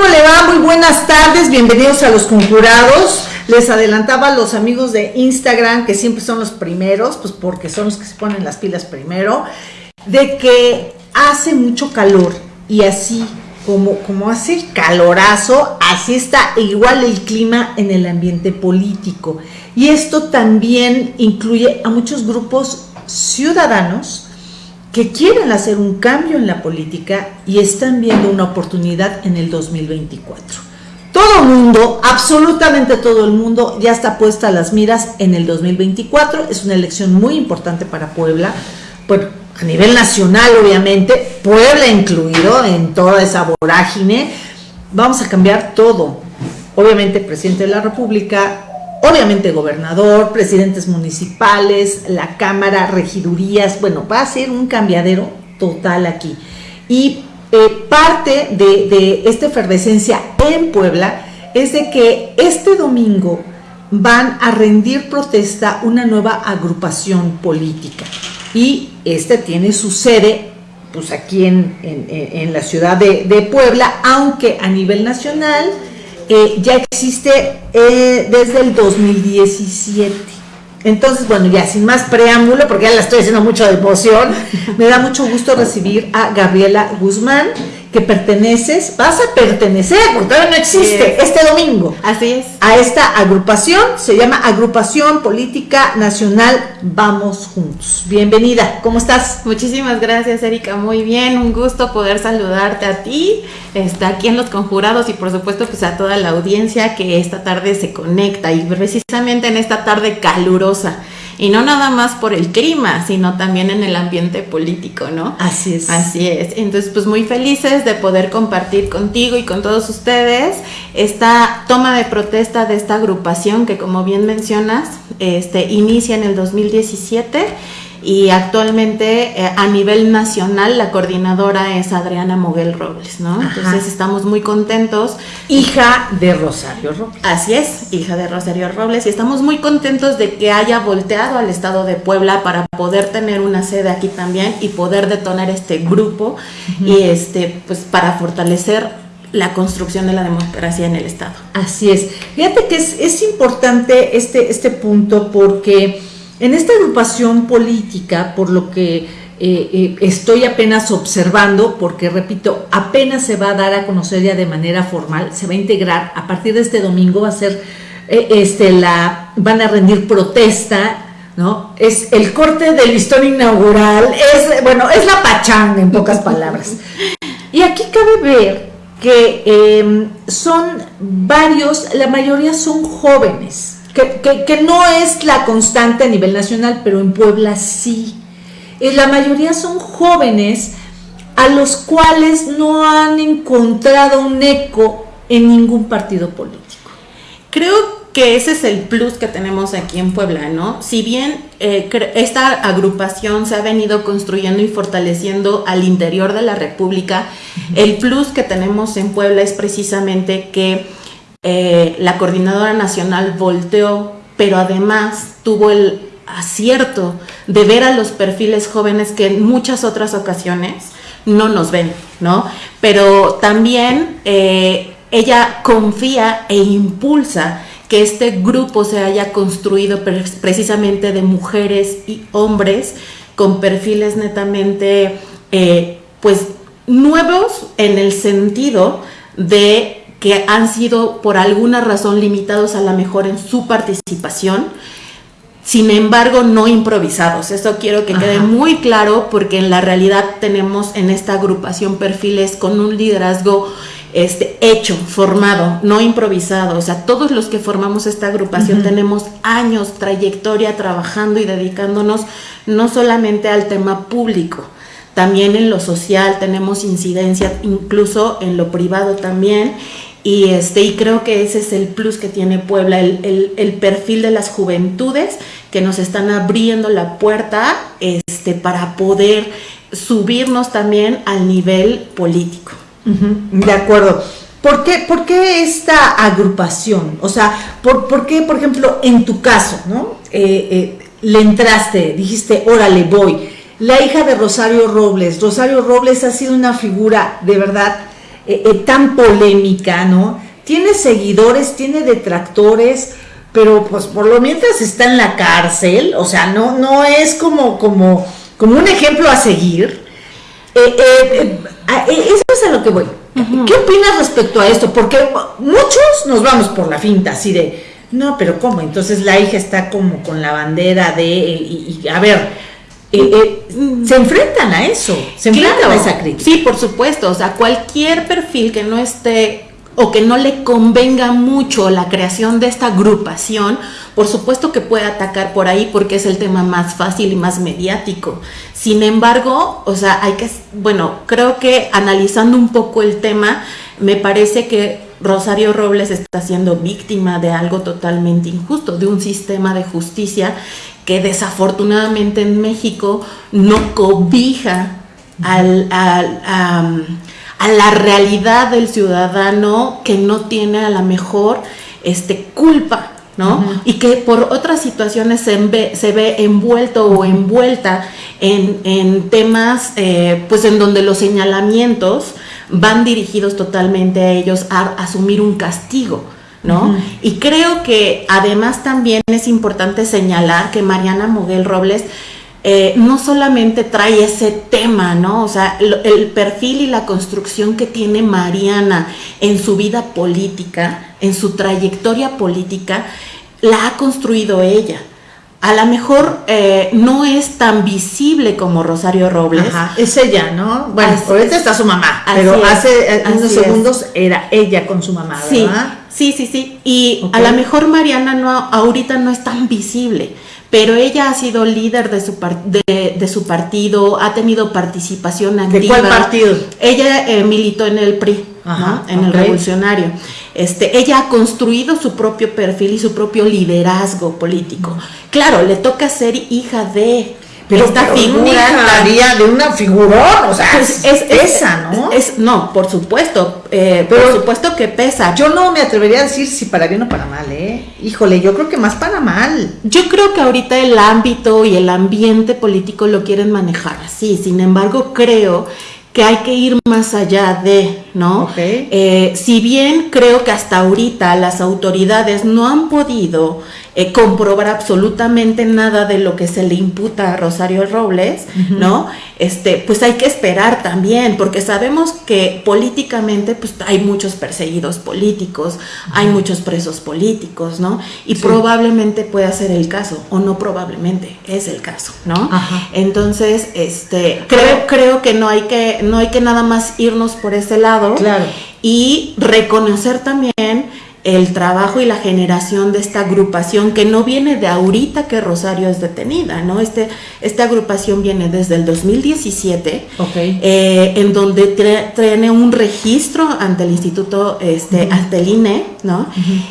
¿Cómo le va? Muy buenas tardes, bienvenidos a los conjurados. Les adelantaba a los amigos de Instagram, que siempre son los primeros, pues porque son los que se ponen las pilas primero, de que hace mucho calor y así como, como hace calorazo, así está igual el clima en el ambiente político. Y esto también incluye a muchos grupos ciudadanos que quieren hacer un cambio en la política y están viendo una oportunidad en el 2024. Todo el mundo, absolutamente todo el mundo, ya está puesta a las miras en el 2024. Es una elección muy importante para Puebla, bueno, a nivel nacional obviamente, Puebla incluido en toda esa vorágine. Vamos a cambiar todo. Obviamente, presidente de la República, obviamente gobernador, presidentes municipales, la Cámara, regidurías, bueno, va a ser un cambiadero total aquí. Y eh, parte de, esta efervescencia en Puebla es de que este domingo van a rendir protesta una nueva agrupación política. Y este tiene su sede pues aquí en, en, la ciudad de, de Puebla, aunque a nivel nacional eh, ya existe eh, desde el 2017. Entonces, bueno, ya sin más preámbulo, porque ya la estoy haciendo mucho de emoción, me da mucho gusto recibir a Gabriela Guzmán, que perteneces, vas a pertenecer, porque todavía no existe, este domingo. Así es. A esta agrupación, se llama Agrupación Política Nacional Vamos Juntos. Bienvenida, ¿cómo estás? Muchísimas gracias, Erika, muy bien, un gusto poder saludarte a ti, está aquí en Los Conjurados y por supuesto pues a toda la audiencia que esta tarde se conecta y precisamente en esta tarde calurosa y no nada más por el clima, sino también en el ambiente político, ¿no? Así es. Así es. Entonces, pues muy felices de poder compartir contigo y con todos ustedes esta toma de protesta de esta agrupación que como bien mencionas, este inicia en el 2017 y actualmente eh, a nivel nacional la coordinadora es Adriana Moguel Robles, ¿no? Entonces estamos muy contentos. Hija de Rosario Robles. Así es, hija de Rosario Robles, y estamos muy contentos de que haya volteado al estado de Puebla para poder tener una sede aquí también y poder detonar este grupo y este, pues para fortalecer la construcción de la democracia en el Estado. Así es. Fíjate que es, es importante este, este punto porque en esta agrupación política, por lo que eh, eh, estoy apenas observando, porque repito, apenas se va a dar a conocer ya de manera formal, se va a integrar a partir de este domingo, va a ser eh, este, la, van a rendir protesta, ¿no? Es el corte del listón inaugural, es, bueno, es la pachanga en pocas palabras. Y aquí cabe ver que em, son varios, la mayoría son jóvenes, que, no es la constante a nivel nacional, pero en Puebla sí. Y la mayoría son jóvenes a los cuales no han encontrado un eco en ningún partido político. Creo que ese es el plus que tenemos aquí en Puebla, ¿no? Si bien eh, esta agrupación se ha venido construyendo y fortaleciendo al interior de la República, el plus que tenemos en Puebla es precisamente que eh, la coordinadora nacional volteó, pero además tuvo el acierto de ver a los perfiles jóvenes que en muchas otras ocasiones no nos ven, ¿no? Pero también eh, ella confía e impulsa que este grupo se haya construido precisamente de mujeres y hombres con perfiles netamente, eh, pues, nuevos en el sentido de que han sido por alguna razón limitados a la mejor en su participación, sin embargo no improvisados. Eso quiero que quede muy claro porque en la realidad tenemos en esta agrupación perfiles con un liderazgo este, hecho, formado, no improvisado. O sea, todos los que formamos esta agrupación tenemos años, trayectoria trabajando y dedicándonos no solamente al tema público, también en lo social tenemos incidencia, incluso en lo privado también. Y, este, y creo que ese es el plus que tiene Puebla, el, el, perfil de las juventudes que nos están abriendo la puerta este, para poder subirnos también al nivel político. de acuerdo. ¿Por qué, ¿Por qué, esta agrupación? O sea, ¿por, ¿por, qué, por ejemplo, en tu caso, ¿no? Eh, eh, le entraste, dijiste, órale, voy. La hija de Rosario Robles. Rosario Robles ha sido una figura de verdad eh, eh, tan polémica, ¿no? Tiene seguidores, tiene detractores, pero pues por lo mientras está en la cárcel, o sea, no, no es como, como, como un ejemplo a seguir. eso es a lo que voy. ¿Qué opinas respecto a esto? Porque muchos nos vamos por la finta, así de, no, pero ¿cómo? Entonces la hija está como con la bandera de, y, a ver, eh, eh, se enfrentan a eso, se enfrentan a esa crítica. Sí, por supuesto, o sea, cualquier perfil que no esté o que no le convenga mucho la creación de esta agrupación, por supuesto que puede atacar por ahí porque es el tema más fácil y más mediático. Sin embargo, o sea, hay que, bueno, creo que analizando un poco el tema, me parece que Rosario Robles está siendo víctima de algo totalmente injusto, de un sistema de justicia que desafortunadamente en México no cobija al, a, la realidad del ciudadano que no tiene a la mejor este, culpa ¿no? Y que por otras situaciones se ve, se ve envuelto o envuelta en, temas, eh, pues en donde los señalamientos van dirigidos totalmente a ellos a asumir un castigo. ¿No? Y creo que además también es importante señalar que Mariana Moguel Robles eh, no solamente trae ese tema, ¿no? O sea, el, perfil y la construcción que tiene Mariana en su vida política, en su trayectoria política, la ha construido ella a lo mejor eh, no es tan visible como Rosario Robles. Ajá, es ella, ¿no? Bueno, ahorita está su mamá, pero hace unos segundos era ella con su mamá, ¿verdad? Sí, sí, sí. Y a lo mejor Mariana no, ahorita no es tan visible, pero ella ha sido líder de su, de, su partido, ha tenido participación activa. ¿De cuál partido? Ella eh, militó en el PRI, en el Revolucionario. Este, ella ha construido su propio perfil y su propio liderazgo político. Claro, le toca ser hija de pero esta figura de una figurón, o sea, pues es, esa, ¿no? Es, no, por supuesto, eh, pero, por supuesto que pesa. Yo no me atrevería a decir si para bien o para mal, ¿eh? Híjole, yo creo que más para mal. Yo creo que ahorita el ámbito y el ambiente político lo quieren manejar así, sin embargo creo que hay que ir más allá de, ¿no? Eh, si bien creo que hasta ahorita las autoridades no han podido eh, comprobar absolutamente nada de lo que se le imputa a Rosario Robles, ¿no? Este, pues hay que esperar también, porque sabemos que políticamente pues hay muchos perseguidos políticos, hay muchos presos políticos, ¿no? Y probablemente pueda ser el caso, o no probablemente, es el caso, ¿no? Entonces, este, creo, creo que no hay que, no hay que nada más irnos por ese lado. Claro. Y reconocer también el trabajo y la generación de esta agrupación que no viene de ahorita que Rosario es detenida, ¿no? Este, esta agrupación viene desde el 2017, eh, en donde tiene un registro ante el Instituto, este, ante el INE, ¿no?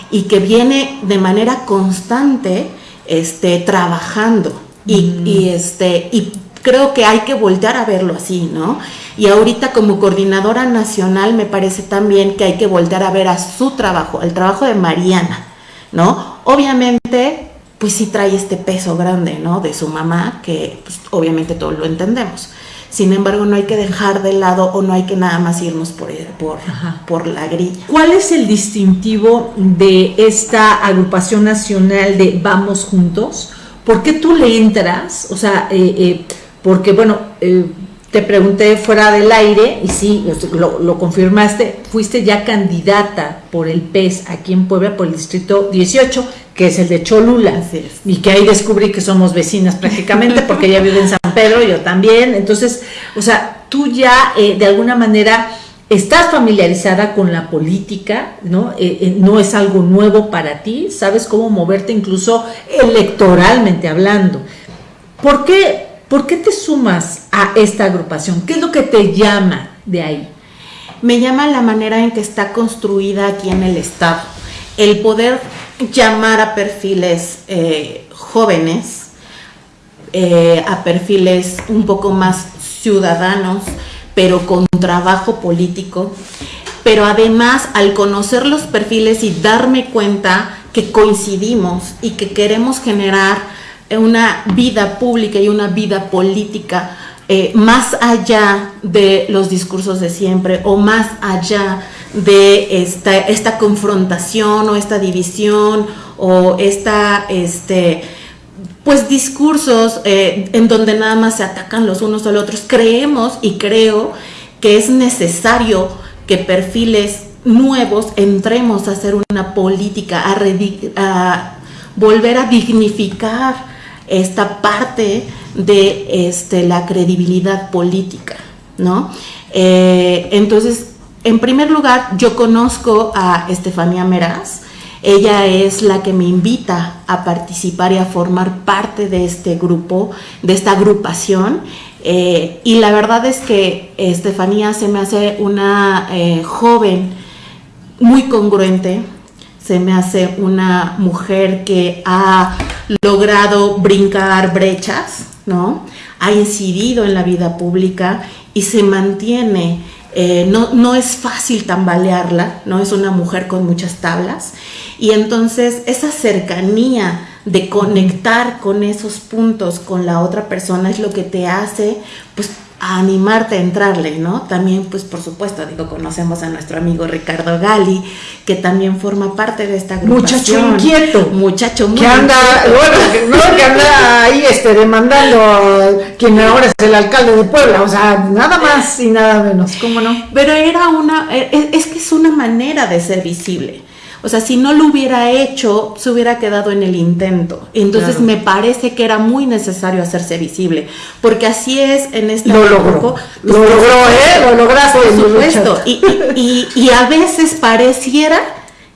Y que viene de manera constante este, trabajando. Y, y, este, y creo que hay que voltear a verlo así, ¿no? Y ahorita como coordinadora nacional me parece también que hay que voltear a ver a su trabajo, el trabajo de Mariana, ¿no? Obviamente, pues sí trae este peso grande, ¿no? De su mamá, que pues, obviamente todos lo entendemos. Sin embargo, no hay que dejar de lado o no hay que nada más irnos por, por, por la grilla. ¿Cuál es el distintivo de esta agrupación nacional de Vamos Juntos? ¿Por qué tú le entras? O sea, eh, eh, porque bueno, eh, te pregunté fuera del aire y sí, lo, confirmaste, fuiste ya candidata por el PES aquí en Puebla, por el distrito 18, que es el de Cholula. Y que ahí descubrí que somos vecinas prácticamente, porque ella vive en San Pedro, yo también. Entonces, o sea, tú ya eh, de alguna manera estás familiarizada con la política, ¿no? Eh, eh, no es algo nuevo para ti, sabes cómo moverte incluso electoralmente hablando. ¿Por qué? ¿Por qué te sumas a esta agrupación? ¿Qué es lo que te llama de ahí? Me llama la manera en que está construida aquí en el Estado. El poder llamar a perfiles eh, jóvenes, eh, a perfiles un poco más ciudadanos, pero con trabajo político. Pero además, al conocer los perfiles y darme cuenta que coincidimos y que queremos generar una vida pública y una vida política eh, más allá de los discursos de siempre o más allá de esta, esta confrontación o esta división o esta, este, pues discursos eh, en donde nada más se atacan los unos a los otros. Creemos y creo que es necesario que perfiles nuevos entremos a hacer una política, a, a volver a dignificar esta parte de este, la credibilidad política, ¿no? Eh, entonces, en primer lugar, yo conozco a Estefanía Meraz, ella es la que me invita a participar y a formar parte de este grupo, de esta agrupación. Eh, y la verdad es que Estefanía se me hace una eh, joven muy congruente, se me hace una mujer que ha logrado brincar brechas, ¿no? Ha incidido en la vida pública y se mantiene. Eh, no, no es fácil tambalearla, ¿no? Es una mujer con muchas tablas. Y entonces esa cercanía de conectar con esos puntos con la otra persona es lo que te hace, pues, a animarte a entrarle, ¿no? También, pues por supuesto, digo, conocemos a nuestro amigo Ricardo Gali, que también forma parte de esta agrupación. Muchacho inquieto. Muchacho muy que anda, bueno, no, que anda ahí este, demandando a quien ahora es el alcalde de Puebla, o sea, nada más y nada menos, ¿cómo no? Pero era una, e, es que es una manera de ser visible. O sea, si no lo hubiera hecho, se hubiera quedado en el intento. Entonces me parece que era muy necesario hacerse visible, porque así es en este Lo logró, lo logró, ¿eh? Lo lograste. Por supuesto. Y, y, y, a veces pareciera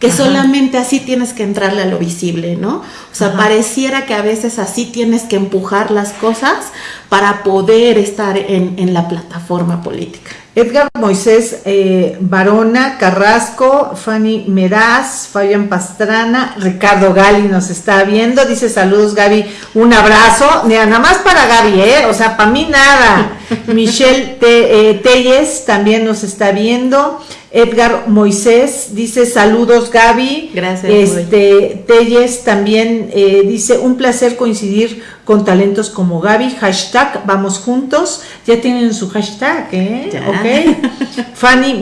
que solamente así tienes que entrarle a lo visible, ¿no? O sea, pareciera que a veces así tienes que empujar las cosas para poder estar en, en la plataforma política. Edgar Moisés eh, Barona, Carrasco, Fanny Meraz, Fabián Pastrana, Ricardo Gali nos está viendo, dice saludos Gaby, un abrazo, nada más para Gaby, ¿eh? o sea, para mí nada. Michelle eh, Telles también nos está viendo. Edgar Moisés dice saludos Gaby. Gracias. Este, Telles también eh, dice un placer coincidir con talentos como Gaby. Hashtag vamos juntos. Ya tienen su hashtag, ¿eh? Ok. Fanny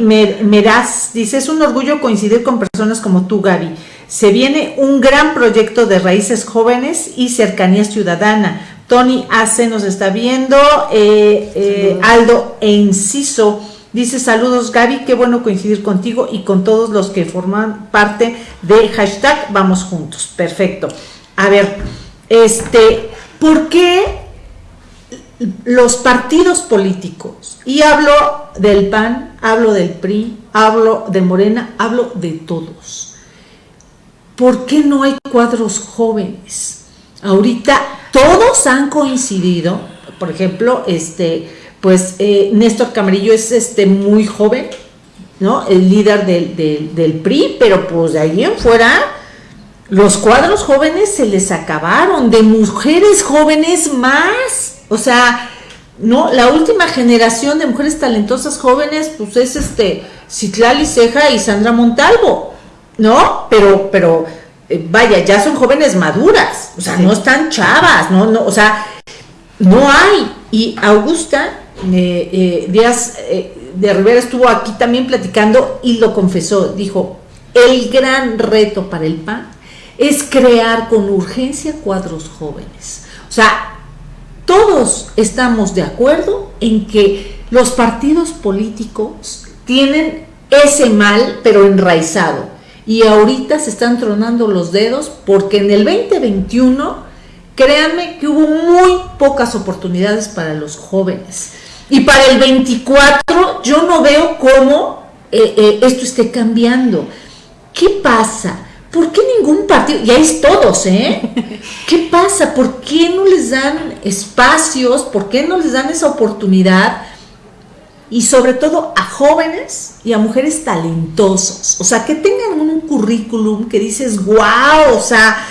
Meraz dice es un orgullo coincidir con personas como tú Gaby. Se viene un gran proyecto de raíces jóvenes y cercanía ciudadana. Tony Ace nos está viendo. Eh, eh, Aldo Enciso Dice saludos Gaby, qué bueno coincidir contigo y con todos los que forman parte de hashtag Vamos Juntos. Perfecto. A ver, este, ¿por qué los partidos políticos, y hablo del PAN, hablo del PRI, hablo de Morena, hablo de todos, ¿por qué no hay cuadros jóvenes? Ahorita todos han coincidido, por ejemplo, este, pues eh, Néstor Camarillo es este muy joven, ¿no? El líder del, PRI, pero pues de ahí en fuera los cuadros jóvenes se les acabaron, de mujeres jóvenes más, o sea, no, la última generación de mujeres talentosas jóvenes, pues es este Citlali Ceja y Sandra Montalvo, ¿no? Pero, pero, eh, vaya, ya son jóvenes maduras, o sea, no están chavas, no, no, o sea, no hay. Y Augusta eh, Díaz eh, de Rivera estuvo aquí también platicando y lo confesó, dijo, el gran reto para el PAN es crear con urgencia cuadros jóvenes. O sea, todos estamos de acuerdo en que los partidos políticos tienen ese mal, pero enraizado. Y ahorita se están tronando los dedos porque en el 2021, créanme que hubo muy pocas oportunidades para los jóvenes. Y para el 24 yo no veo cómo eh, eh, esto esté cambiando. ¿Qué pasa? ¿Por qué ningún partido? Ya es todos, ¿eh? ¿Qué pasa? ¿Por qué no les dan espacios? ¿Por qué no les dan esa oportunidad? Y sobre todo a jóvenes y a mujeres talentosos. O sea, que tengan un currículum que dices, wow, o sea,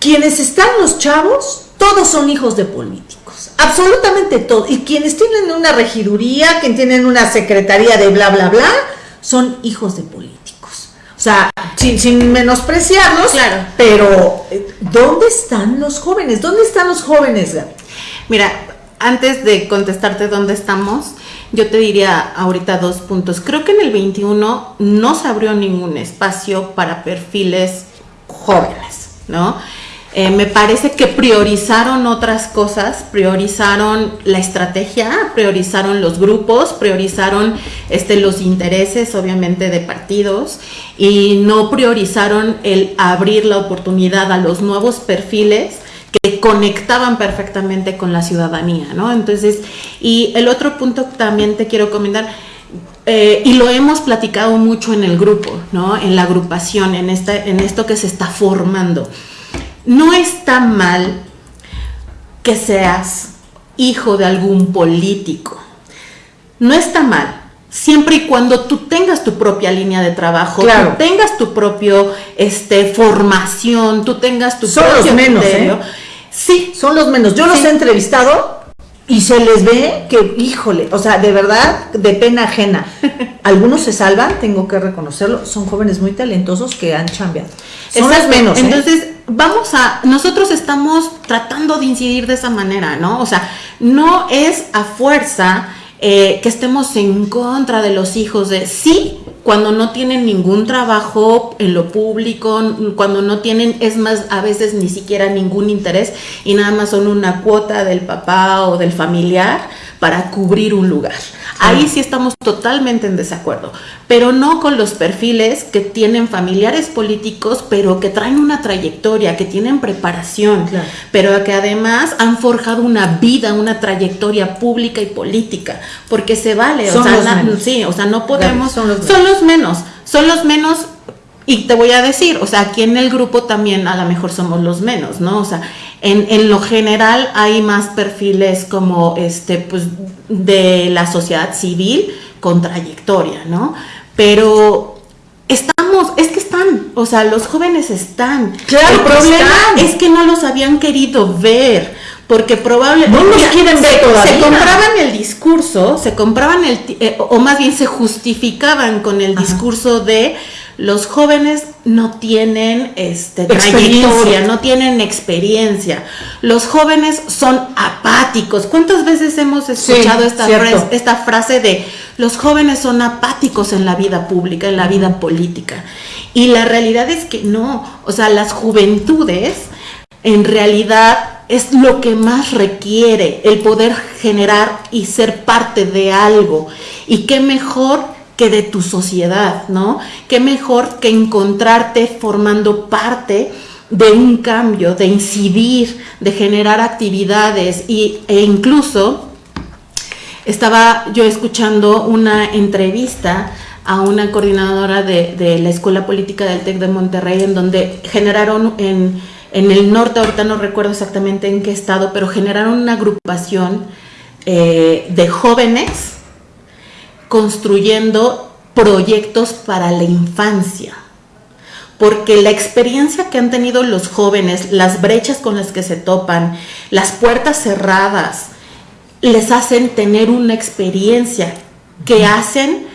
quienes están los chavos, todos son hijos de políticos absolutamente todo. Y quienes tienen una regiduría, quienes tienen una secretaría de bla, bla, bla, son hijos de políticos. O sea, sin, menospreciarlos, claro. pero eh, ¿dónde están los jóvenes? ¿Dónde están los jóvenes? Mira, antes de contestarte dónde estamos, yo te diría ahorita dos puntos. Creo que en el 21 no se abrió ningún espacio para perfiles jóvenes, ¿no? Eh, me parece que priorizaron otras cosas, priorizaron la estrategia, priorizaron los grupos, priorizaron este, los intereses, obviamente, de partidos y no priorizaron el abrir la oportunidad a los nuevos perfiles que conectaban perfectamente con la ciudadanía, ¿no? Entonces, y el otro punto también te quiero comentar, eh, y lo hemos platicado mucho en el grupo, ¿no? En la agrupación, en, esta, en esto que se está formando no está mal que seas hijo de algún político. No está mal. Siempre y cuando tú tengas tu propia línea de trabajo, tú tengas tu propio este formación, tú tengas tu son los menos, ¿eh? Sí, son los menos. Yo los he entrevistado y se les ve que, híjole, o sea, de verdad, de pena ajena. Algunos se salvan, tengo que reconocerlo, son jóvenes muy talentosos que han cambiado. Son los menos. ¿eh? Entonces, vamos a, nosotros estamos tratando de incidir de esa manera, ¿no? O sea, no es a fuerza eh, que estemos en contra de los hijos de, sí, cuando no tienen ningún trabajo en lo público, cuando no tienen, es más, a veces ni siquiera ningún interés y nada más son una cuota del papá o del familiar para cubrir un lugar. Ahí sí estamos totalmente en desacuerdo, pero no con los perfiles que tienen familiares políticos, pero que traen una trayectoria, que tienen preparación, pero que además han forjado una vida, una trayectoria pública y política, porque se vale, o sea, sí, o sea, no podemos, son, los son los menos, son los menos y te voy a decir, o sea, aquí en el grupo también a lo mejor somos los menos, ¿no? O sea, en, en, lo general hay más perfiles como este, pues, de la sociedad civil con trayectoria, ¿no? Pero estamos, es que están, o sea, los jóvenes están. Claro, el problema es que no los habían querido ver porque probablemente no los quieren ver se, se compraban el discurso, se compraban el eh, o más bien se justificaban con el discurso de los jóvenes no tienen este, trayectoria, no tienen experiencia. Los jóvenes son apáticos. ¿Cuántas veces hemos escuchado esta, frase, esta frase de los jóvenes son apáticos en la vida pública, en la vida política? Y la realidad es que no. O sea, las juventudes en realidad es lo que más requiere el poder generar y ser parte de algo. Y qué mejor que de tu sociedad, ¿no? Qué mejor que encontrarte formando parte de un cambio, de incidir, de generar actividades y, e incluso estaba yo escuchando una entrevista a una coordinadora de, la Escuela Política del TEC de Monterrey en donde generaron en, en, el norte, ahorita no recuerdo exactamente en qué estado, pero generaron una agrupación eh, de jóvenes construyendo proyectos para la infancia. Porque la experiencia que han tenido los jóvenes, las brechas con las que se topan, las puertas cerradas, les hacen tener una experiencia que hacen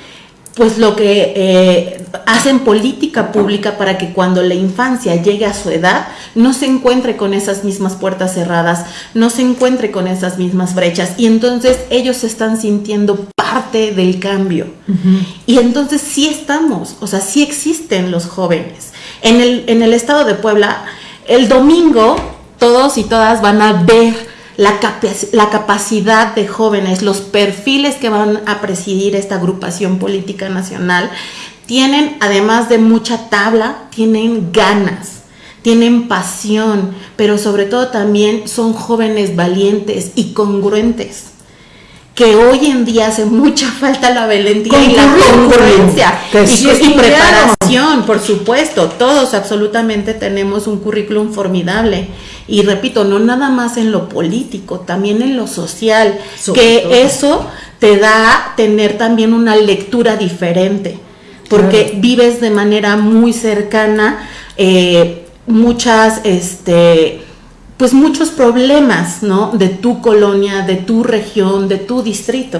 pues lo que eh, hacen política pública para que cuando la infancia llegue a su edad no se encuentre con esas mismas puertas cerradas, no se encuentre con esas mismas brechas y entonces ellos se están sintiendo parte del cambio. Y entonces sí estamos, o sea, sí existen los jóvenes. En el, en el estado de Puebla, el domingo todos y todas van a ver la, la, capacidad de jóvenes, los perfiles que van a presidir esta agrupación política nacional, tienen, además de mucha tabla, tienen ganas, tienen pasión, pero sobre todo también son jóvenes valientes y congruentes que hoy en día hace mucha falta la valentía y la congruencia y, preparación, por supuesto. Todos absolutamente tenemos un currículum formidable. Y repito, no nada más en lo político, también en lo social, que eso te da tener también una lectura diferente, porque vives de manera muy cercana eh, muchas, este, pues muchos problemas, ¿no? De tu colonia, de tu región, de tu distrito.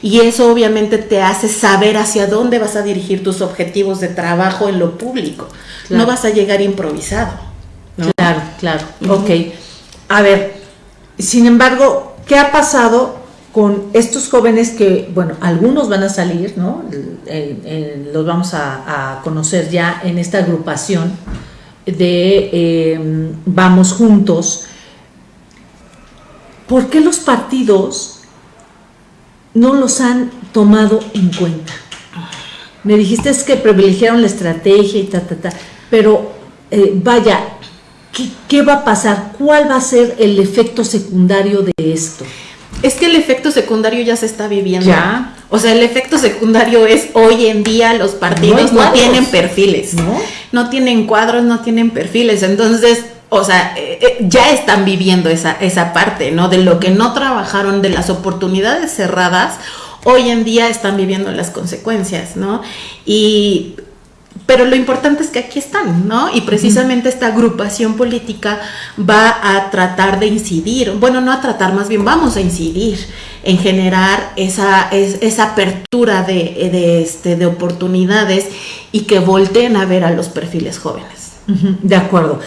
Y eso obviamente te hace saber hacia dónde vas a dirigir tus objetivos de trabajo en lo público. No vas a llegar improvisado. Claro, claro. Ok. A ver, sin embargo, ¿qué ha pasado con estos jóvenes que, bueno, algunos van a salir, ¿no? los vamos a, conocer ya en esta agrupación de em, Vamos Juntos. ¿Por qué los partidos no los han tomado en cuenta? Me dijiste es que privilegiaron la estrategia y ta, ta, ta, pero eh, vaya, ¿qué, ¿qué va a pasar? ¿Cuál va a ser el efecto secundario de esto? Es que el efecto secundario ya se está viviendo. Ya. O sea, el efecto secundario es hoy en día los partidos no, tienen perfiles. ¿No? No tienen cuadros, no tienen perfiles. Entonces, o sea, eh, eh, ya están viviendo esa, esa parte, ¿no? De lo que no trabajaron, de las oportunidades cerradas, hoy en día están viviendo las consecuencias, ¿no? Y pero lo importante es que aquí ¿no? Y precisamente esta agrupación política va a tratar de incidir, bueno, no a tratar, más bien vamos a incidir en generar esa, esa apertura de, este, de oportunidades y que volteen a ver a los perfiles jóvenes. De acuerdo.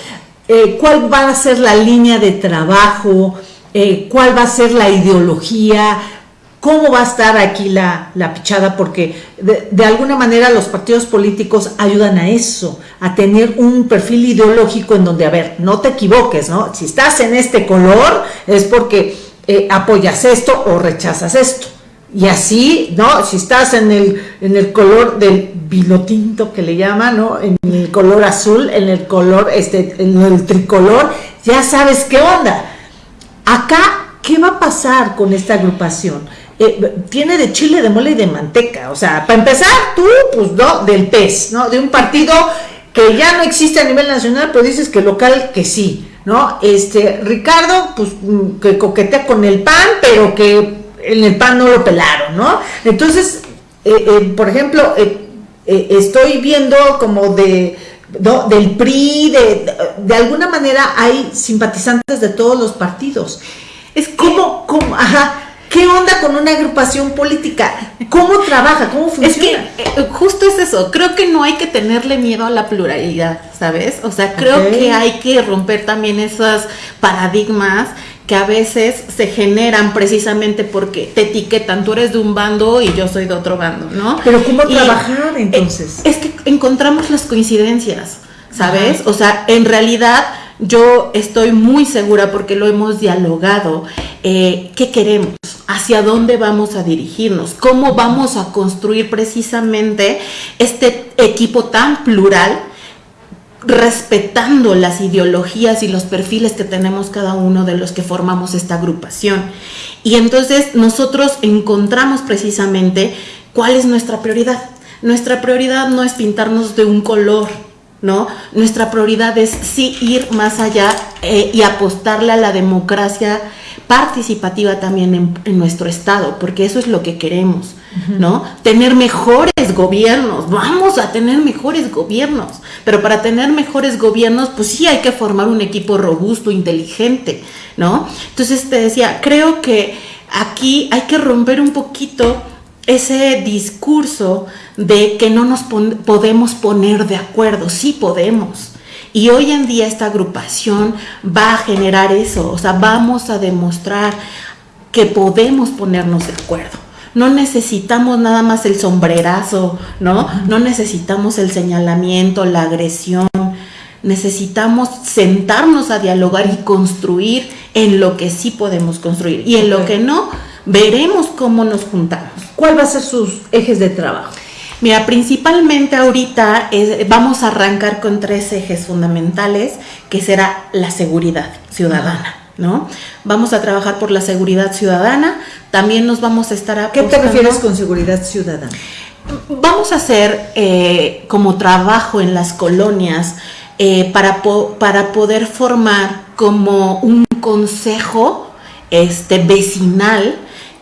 Eh, ¿Cuál va a ser la línea de trabajo? Eh, ¿Cuál va a ser la ideología? Cómo va a estar aquí la, pichada, porque de, alguna manera los partidos políticos ayudan a eso, a tener un perfil ideológico en donde, a ver, no te equivoques, ¿no? Si estás en este color es porque eh, apoyas esto o rechazas esto. Y así, ¿no? Si estás en el, en el color del vino tinto que le llaman, ¿no? En el color azul, en el color, este, en el tricolor, ya sabes qué onda. Acá, ¿qué va a pasar con esta agrupación? Eh, tiene de chile, de mole y de manteca. O sea, para empezar, tú, pues no, del pez, ¿no? De un partido que ya no existe a nivel nacional, pero dices que local que sí, ¿no? Este, Ricardo, pues mm, que coquetea con el pan, pero que en el pan no lo pelaron, ¿no? Entonces, eh, eh, por ejemplo, estoy viendo como de, del PRI, de, de, alguna manera hay simpatizantes de todos los partidos. Es como, como, ajá, ¿Qué onda con una agrupación política? ¿Cómo trabaja? ¿Cómo funciona? Es que eh, justo es eso. Creo que no hay que tenerle miedo a la pluralidad, ¿sabes? O sea, creo que hay que romper también esos paradigmas que a veces se generan precisamente porque te etiquetan, tú eres de un bando y yo soy de otro bando, ¿no? Pero ¿cómo trabajar entonces? Es que encontramos las coincidencias, ¿sabes? O sea, en realidad yo estoy muy segura porque lo hemos dialogado, eh, qué queremos, hacia dónde vamos a dirigirnos, cómo vamos a construir precisamente este equipo tan plural respetando las ideologías y los perfiles que tenemos cada uno de los que formamos esta agrupación. Y entonces nosotros encontramos precisamente cuál es nuestra prioridad. Nuestra prioridad no es pintarnos de un color, ¿no? Nuestra prioridad es sí ir más allá eh, y apostarle a la democracia participativa también en, nuestro estado, porque eso es lo que queremos, ¿no? Tener mejores gobiernos, vamos a tener mejores gobiernos, pero para tener mejores gobiernos, pues sí hay que formar un equipo robusto, inteligente, ¿no? Entonces te decía, creo que aquí hay que romper un poquito ese discurso de que no nos podemos poner de acuerdo, sí podemos. Y hoy en día esta agrupación va a generar eso, o sea, vamos a demostrar que podemos ponernos de acuerdo. No necesitamos nada más el sombrerazo, ¿no? No necesitamos el señalamiento, la agresión. Necesitamos sentarnos a dialogar y construir en lo que sí podemos construir. Y en lo que no, veremos cómo nos juntamos. ¿Cuál va a ser sus ejes de trabajo? Mira, principalmente ahorita vamos a arrancar con tres ejes fundamentales, que será la seguridad ciudadana. ¿No? Vamos a trabajar por la seguridad ciudadana, también nos vamos a estar a ¿Qué te refieres con seguridad ciudadana? Vamos a hacer eh, como trabajo en las colonias eh, para, para poder formar como un consejo este, vecinal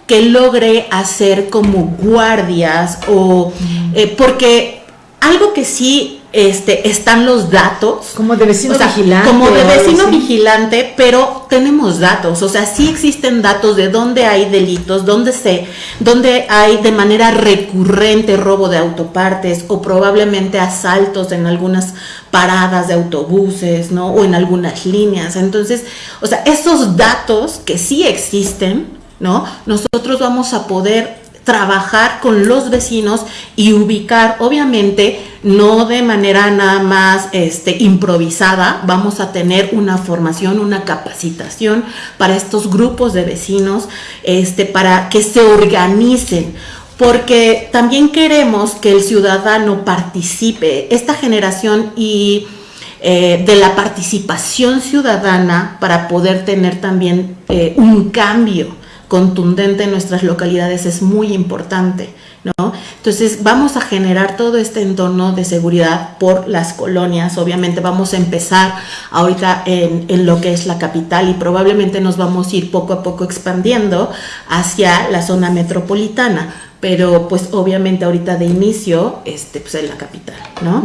que logre hacer como guardias o eh, porque algo que sí este, están los datos. Como de vecino vigilante. Como de vecino vigilante, pero tenemos datos. O sea, sí existen datos de dónde hay delitos, dónde, se, dónde hay de manera recurrente robo de autopartes o probablemente asaltos en algunas paradas de autobuses, ¿no? O en algunas líneas. Entonces, o sea, esos datos que sí existen, ¿no? Nosotros vamos a poder trabajar con los vecinos y ubicar, obviamente, no de manera nada más este, improvisada, vamos a tener una formación, una capacitación para estos grupos de vecinos, este, para que se organicen porque también queremos que el ciudadano participe, esta generación y eh, de la participación ciudadana para poder tener también eh, un cambio contundente en nuestras localidades es muy importante. ¿No? Entonces vamos a generar todo este entorno de seguridad por las colonias. Obviamente vamos a empezar ahorita en, en, lo que es la capital y probablemente nos vamos a ir poco a poco expandiendo hacia la zona metropolitana. Pero pues obviamente ahorita de inicio, este, pues en la capital, ¿no?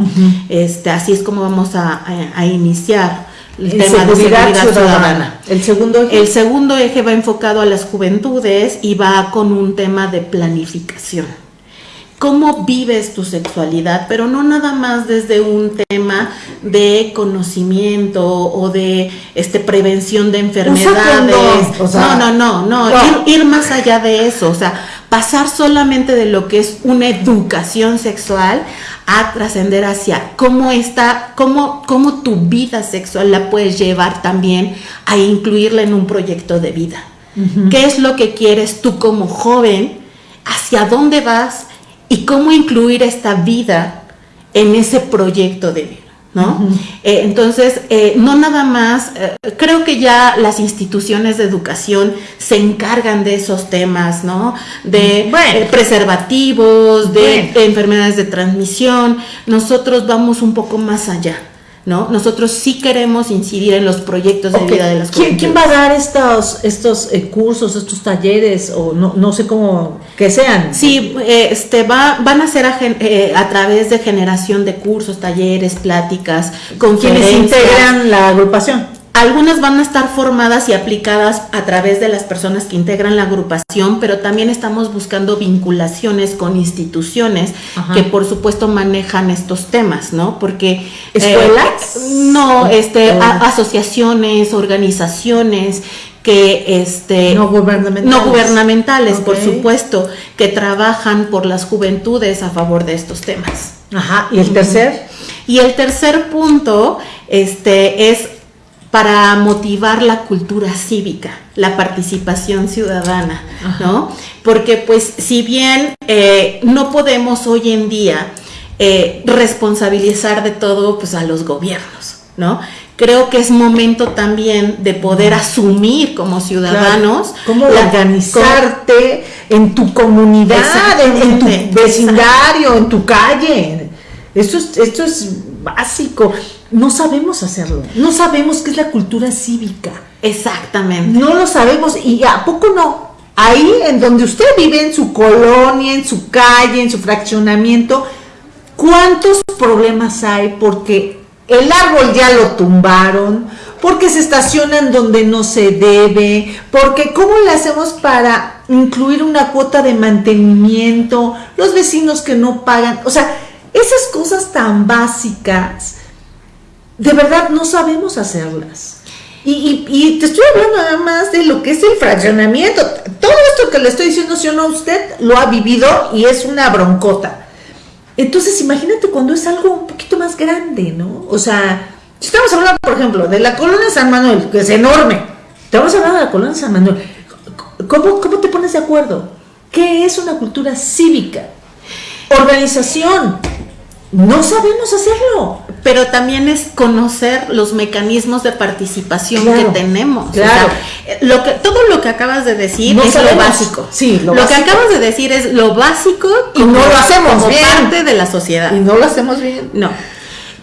este, así es como vamos a, a, a iniciar el tema de seguridad ciudadana. El segundo eje. El segundo eje va enfocado a las juventudes y va con un tema de planificación. ¿Cómo vives tu sexualidad? Pero no nada más desde un tema de conocimiento o de este prevención de enfermedades. O sea, no, no, no, no, Ir, ir más allá de eso. O sea, pasar solamente de lo que es una educación sexual a trascender hacia cómo está, cómo, cómo tu vida sexual la puedes llevar también a incluirla en un proyecto de vida. ¿Qué es lo que quieres tú como joven? ¿Hacia dónde vas? ¿Y cómo incluir esta vida en ese proyecto de vida? ¿No? eh, entonces, eh, no nada más, eh, creo que ya las instituciones de educación se encargan de esos temas, ¿no? De Bueno. eh, preservativos, de, Bueno. de enfermedades de transmisión. Nosotros vamos un poco más allá, ¿no? Nosotros sí queremos incidir en los proyectos de vida de las ¿Quién, quién va a dar estos, estos eh, cursos, estos talleres, o no, no sé cómo que sean? Sí, eh, este, va, van a ser a, gen- eh, a través de generación de cursos, talleres, pláticas, Quienes conferencias. integran la agrupación. Algunas van a estar formadas y aplicadas a través de las personas que integran la agrupación, pero también estamos buscando vinculaciones con instituciones Ajá. que por supuesto manejan estos temas, ¿no? Porque eh, ¿Escuelas? no, este, a- asociaciones, organizaciones que este No gubernamentales. no gubernamentales, por supuesto, que trabajan por las juventudes a favor de estos temas. Ajá, y el tercer. Y el tercer punto este, es para motivar la cultura cívica, la participación ciudadana, ¿no? Porque pues si bien eh, no podemos hoy en día eh, responsabilizar de todo pues a los gobiernos, ¿no? Creo que es momento también de poder asumir como ciudadanos Cómo la- organizarte en tu comunidad, en, en tu vecindario, en tu calle. Esto es, esto es básico. No sabemos hacerlo. No sabemos qué es la cultura cívica. Exactamente. No lo sabemos. ¿Y a poco no? Ahí en donde usted vive, en su colonia, en su calle, en su fraccionamiento, ¿cuántos problemas hay? Porque el árbol ya lo tumbaron, porque se estacionan donde no se debe, porque ¿cómo le hacemos para incluir una cuota de mantenimiento? Los vecinos que no pagan, o sea, esas cosas tan básicas, de verdad no sabemos hacerlas. Y, y- y te estoy hablando nada más de lo que es el fraccionamiento. Todo esto que le estoy diciendo, si no, usted lo ha vivido y es una broncota. Entonces, imagínate cuando es algo un poquito más grande, ¿no? O sea, si estamos hablando, por ejemplo, de la colonia San Manuel, que es enorme. Estamos hablando de la colonia San Manuel. ¿Cómo, cómo te pones de acuerdo? ¿Qué es una cultura cívica? Organización. No sabemos hacerlo. pero también es conocer los mecanismos de participación Claro, que tenemos. O claro. sea, eh, lo que, todo lo que acabas de decir No es sabemos. lo básico. Sí, lo lo básico. que acabas de decir es lo básico Y no lo hacemos como bien. parte de la sociedad. Y no lo hacemos bien. No.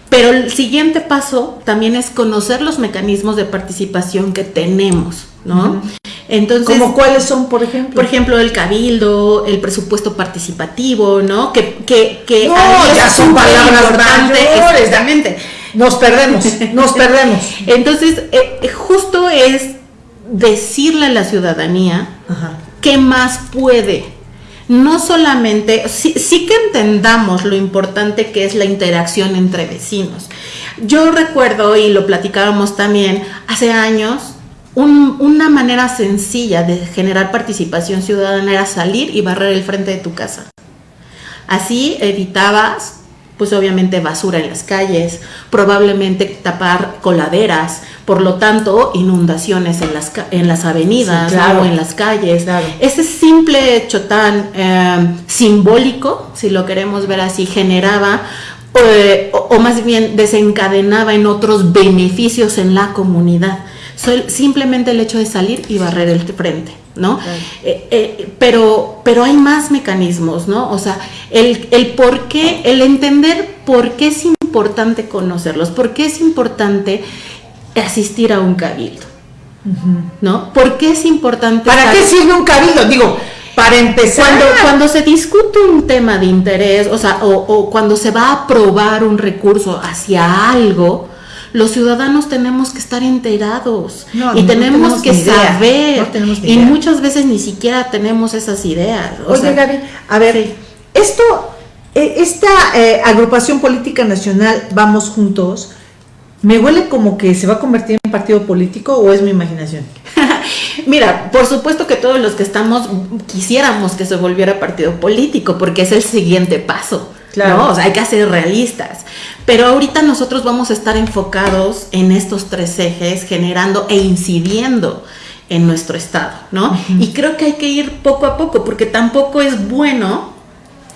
Pero el siguiente paso también es conocer los mecanismos de participación que tenemos, ¿no? Entonces, ¿Como cuáles son, por ejemplo? Por ejemplo, el cabildo, el presupuesto participativo, ¿no? Que, que, que No, ya son palabras mayores. Exactamente. Nos perdemos, nos perdemos. Entonces, eh, justo es decirle a la ciudadanía Ajá. qué más puede. No solamente, sí, sí que entendamos lo importante que es la interacción entre vecinos. Yo recuerdo, y lo platicábamos también, hace años, un- una manera sencilla de generar participación ciudadana era salir y barrer el frente de tu casa. Así evitabas, pues obviamente basura en las calles, probablemente tapar coladeras, por lo tanto inundaciones en las, en las avenidas Sí, o en las calles. Claro. Ese simple hecho tan eh, simbólico, si lo queremos ver así, generaba eh, o, o más bien desencadenaba en otros beneficios en la comunidad. Sol- simplemente el hecho de salir y barrer el frente, ¿no? Claro. Eh, eh, pero, pero hay más mecanismos, ¿no? O sea, el, el por qué, el entender por qué es importante conocerlos, por qué es importante asistir a un cabildo, ¿no? ¿Por qué es importante... ¿Para qué sirve un cabildo? Digo, para empezar. cuando, cuando se discute un tema de interés, o sea, o, o cuando se va a aprobar un recurso hacia algo, los ciudadanos tenemos que estar enterados No, y no tenemos tenemos que saber. no tenemos ni y muchas veces ni siquiera tenemos esas ideas. o Oye, sea, Gaby, a ver, sí. esto, eh, esta eh, agrupación política nacional, Vamos Juntos, ¿me huele como que se va a convertir en partido político o es mi imaginación? Mira, por supuesto que todos los que estamos quisiéramos que se volviera partido político, porque es el siguiente paso. Claro. ¿no? O sea, hay que ser realistas. Pero ahorita nosotros vamos a estar enfocados en estos tres ejes, generando e incidiendo en nuestro estado, ¿no? Y creo que hay que ir poco a poco, porque tampoco es bueno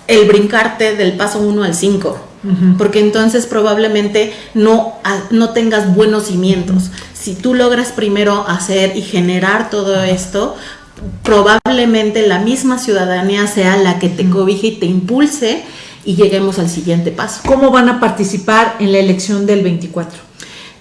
el brincarte del paso 1 al 5, porque entonces probablemente no, a- no tengas buenos cimientos. Si tú logras primero hacer y generar todo esto, probablemente la misma ciudadanía sea la que te cobije y te impulse y lleguemos al siguiente paso. ¿Cómo van a participar en la elección del 24?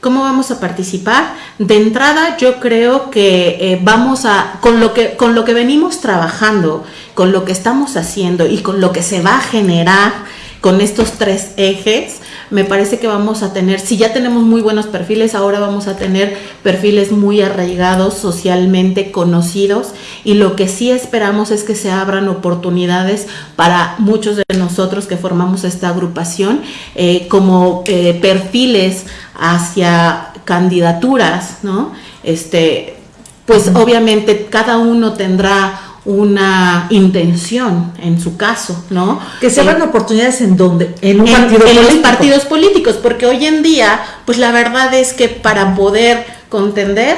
¿Cómo vamos a participar? De entrada, yo creo que eh, vamos a, con lo que, con lo que venimos trabajando, con lo que estamos haciendo y con lo que se va a generar con estos tres ejes, me parece que vamos a tener, si ya tenemos muy buenos perfiles, ahora vamos a tener perfiles muy arraigados, socialmente conocidos, y lo que sí esperamos es que se abran oportunidades para muchos de nosotros que formamos esta agrupación eh, como eh, perfiles hacia candidaturas, ¿no? Este, pues obviamente cada uno tendrá una intención en su caso, ¿no? Que se Eh, abran oportunidades en donde, en un en, partido en los partidos políticos, porque hoy en día, pues la verdad es que para poder contender,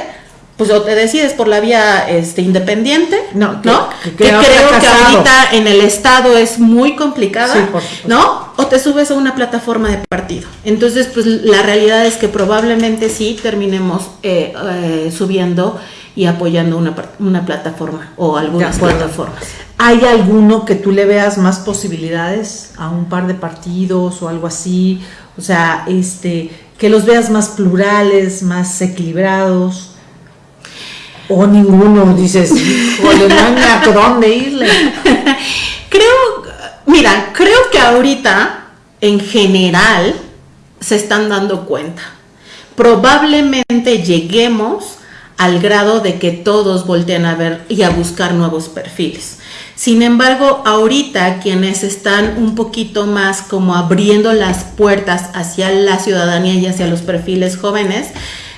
pues o te decides por la vía este, independiente, No, que- ¿no? que- Que, que ha creo que ahorita en el estado es muy complicada, Sí, por supuesto. ¿no? O te subes a una plataforma de partido. Entonces, pues la realidad es que probablemente sí terminemos eh, eh, subiendo y apoyando una, una plataforma o algunas plataformas. ¿Hay alguno que tú le veas más posibilidades a un par de partidos o algo así? O sea, este, que los veas más plurales, más equilibrados. O ninguno, dices, híjole, no dónde irle. Creo, mira, creo que ahorita, en general, se están dando cuenta. Probablemente lleguemos al grado de que todos volteen a ver y a buscar nuevos perfiles. Sin embargo, ahorita quienes están un poquito más como abriendo las puertas hacia la ciudadanía y hacia los perfiles jóvenes,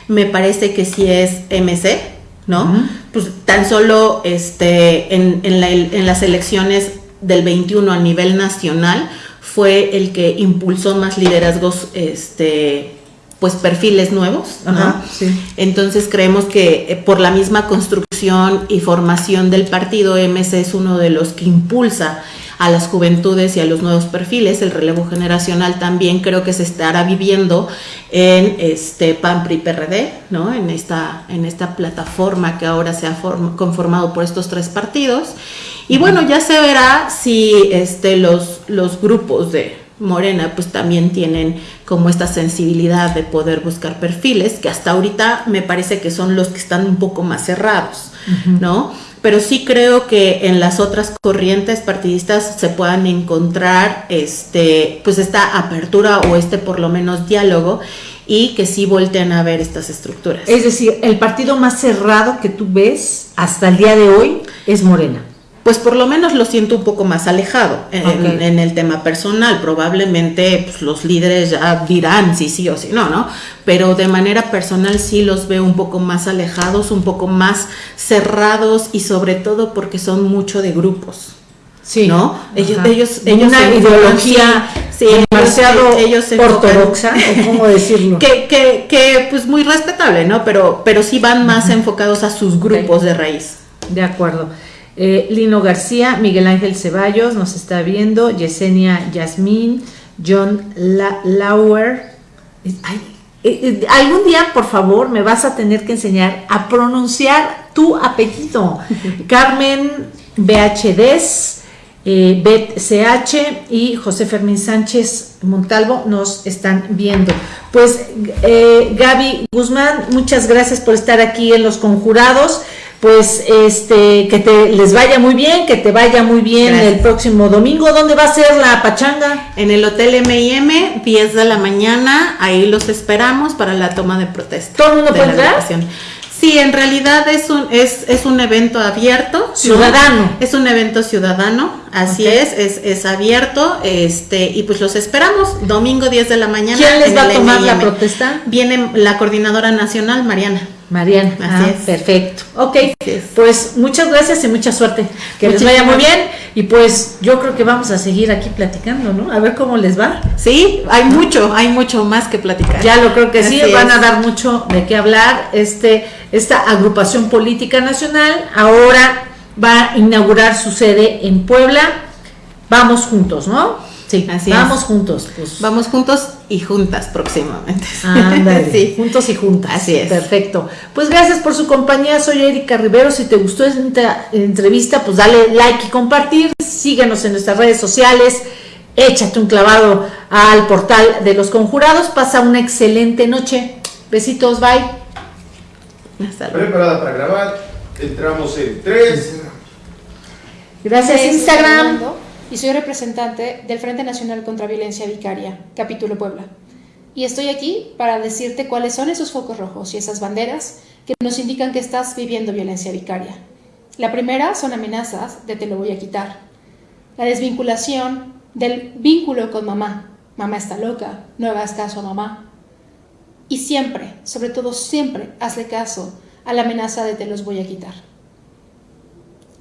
me parece que sí es MC, ¿no? Pues tan solo este, en, en la- en las elecciones del 21 a nivel nacional fue el que impulsó más liderazgos, este, pues perfiles nuevos, ¿no? Ajá, sí. Entonces creemos que eh, por la misma construcción y formación del partido, MC es uno de los que impulsa a las juventudes y a los nuevos perfiles. El relevo generacional también creo que se estará viviendo en este PAN PRI PRD, ¿no? En esta, en esta plataforma que ahora se ha form- conformado por estos tres partidos. Y bueno, ya se verá si este, los, los grupos de, Morena pues también tienen como esta sensibilidad de poder buscar perfiles que hasta ahorita me parece que son los que están un poco más cerrados, ¿no? Pero sí creo que en las otras corrientes partidistas se puedan encontrar este pues esta apertura o este por lo menos diálogo y que sí volteen a ver estas estructuras. Es decir, el partido más cerrado que tú ves hasta el día de hoy es Morena pues por lo menos lo siento un poco más alejado en, el tema personal. Probablemente pues, los líderes ya dirán si sí o si no, ¿no? Pero de manera personal sí los veo un poco más alejados, un poco más cerrados y sobre todo porque son mucho de grupos. Sí. ¿No? Ellos, ellos, ellos una ideología sí, demasiado ellos, ortodoxa, cómo decirlo. Que, que, que, pues muy respetable, ¿no? Pero, pero sí van más enfocados a sus grupos de raíz. De acuerdo. Eh, Lino García, Miguel Ángel Ceballos nos está viendo, Yesenia Yasmín, John Lauer. Eh, eh, algún día, por favor, me vas a tener que enseñar a pronunciar tu apellido. Carmen BHDs, Bet CH y José Fermín Sánchez Montalvo nos están viendo. Pues Gaby Guzmán, muchas gracias por estar aquí en Los Conjurados pues este que te les vaya muy bien, que te vaya muy bien el próximo domingo. ¿Dónde va a ser la pachanga? En el Hotel M&M, 10 de la mañana, ahí los esperamos para la toma de protesta. ¿Todo el mundo puede entrar? Sí, en realidad es un, es, es un evento abierto. Ciudadano. Es un evento ciudadano, así es, es, es abierto, este, y pues los esperamos, domingo 10 de la mañana. ¿Quién les va a tomar la protesta? Viene la coordinadora nacional, Mariana. Mariana, así ah, es. Perfecto. Ok, pues muchas gracias y mucha suerte. Que les vaya muy bien. Y pues yo creo que vamos a seguir aquí platicando, ¿no? A ver cómo les va. Sí, hay mucho, hay mucho más que platicar. Ya lo creo que sí, van a dar mucho de qué hablar. Este, esta agrupación política nacional ahora va a inaugurar su sede en Puebla. Vamos juntos, ¿no? Sí, así vamos juntos. Pues. Vamos juntos y juntas próximamente. Ándale, sí. juntos y juntas. Así es. Perfecto. Pues gracias por su compañía. Soy Erika Rivero. Si te gustó esta entrevista, pues dale like y compartir. Síguenos en nuestras redes sociales. Échate un clavado al portal de los conjurados. Pasa una excelente noche. Besitos, bye. Preparada para grabar. Entramos en tres. Gracias, Instagram y soy representante del Frente Nacional contra Violencia Vicaria, capítulo Puebla. Y estoy aquí para decirte cuáles son esos focos rojos y esas banderas que nos indican que estás viviendo violencia vicaria. La primera son amenazas de te lo voy a quitar. La desvinculación del vínculo con mamá. Mamá está loca, no hagas caso a mamá. Y siempre, sobre todo siempre, hazle caso a la amenaza de te los voy a quitar.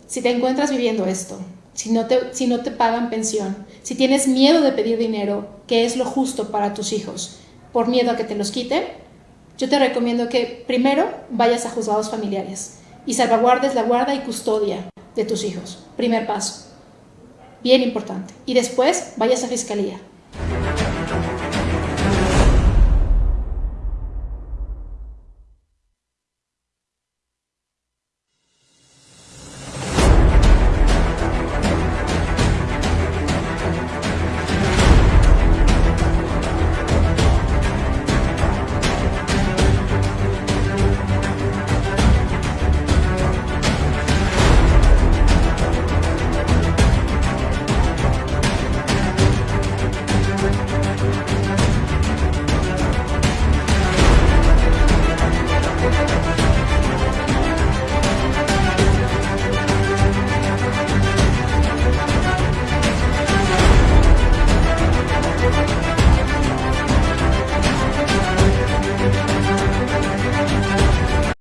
Si te encuentras viviendo esto, si no, te, si no te pagan pensión, si tienes miedo de pedir dinero, que es lo justo para tus hijos, por miedo a que te los quiten, yo te recomiendo que primero vayas a juzgados familiares y salvaguardes la guarda y custodia de tus hijos. Primer paso. Bien importante. Y después vayas a fiscalía